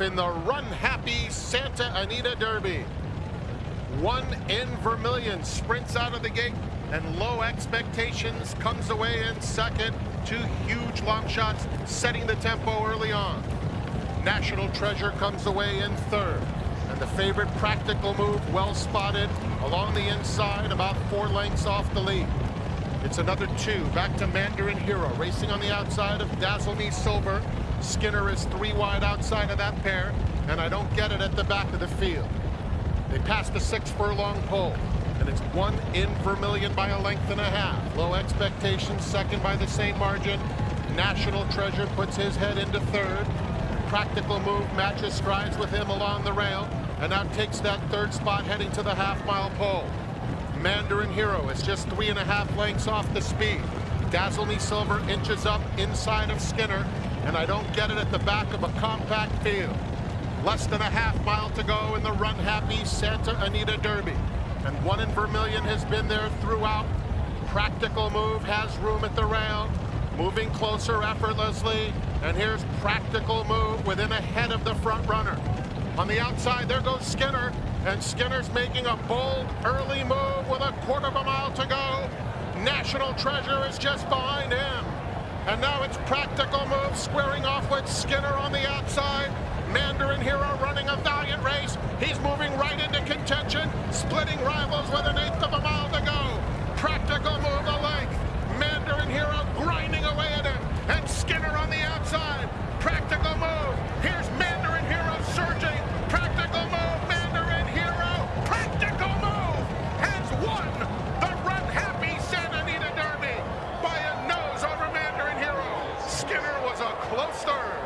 in the Runhappy Santa Anita Derby. One in Vermilion sprints out of the gate and low expectations comes away in second. Two huge long shots setting the tempo early on. National Treasure comes away in third. And the favorite practical move, well spotted, along the inside, about four lengths off the lead. It's another two, back to Mandarin Hero, racing on the outside of Dazzle Me Silver. Skinner is three wide outside of that pair, and I don't get it at the back of the field. They passed a six furlong pole, and it's one in Vermilion by a length and a half. Low expectations, second by the same margin. National Treasure puts his head into third. Practical move matches strides with him along the rail, and now takes that third spot heading to the half-mile pole. Mandarin Hero is just three and a half lengths off the speed. Dazzle Me Silver inches up inside of Skinner, and I don't get it at the back of a compact field. Less than a half mile to go in the Runhappy Santa Anita Derby. And one in Vermilion has been there throughout. Practical move has room at the rail. Moving closer effortlessly. And here's Practical move within a head of the front runner. On the outside, there goes Skinner. And Skinner's making a bold early move with a quarter of a mile to go. National Treasure is just behind him. And now it's Practical Move squaring off with Skinner on the outside. Mandarin Hero running a valiant race. He's moving right into contention, splitting rivals with an a close third.